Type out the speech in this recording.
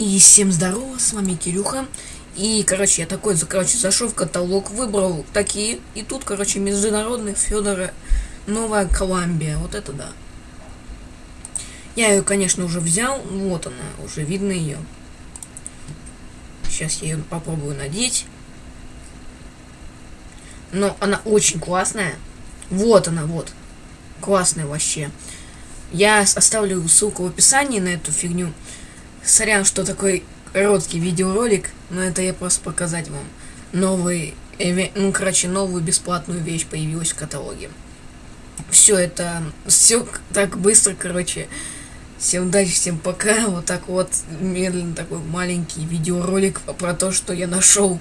И всем здорово, с вами Кирюха. И, короче, я такой, короче, зашел в каталог, выбрал такие. И тут, короче, международный Федора Новая Колумбия. Вот это да. Я ее, конечно, уже взял. Вот она, уже видно ее. Сейчас я ее попробую надеть. Но она очень классная. Вот она, вот. Классная вообще. Я оставлю ссылку в описании на эту фигню. Сорян, что такой короткий видеоролик, но это я просто показать вам. Новый, ну, короче, новую бесплатную вещь появилась в каталоге. Все это, все так быстро, короче. Всем удачи, всем пока. Вот так вот, медленно такой маленький видеоролик про то, что я нашел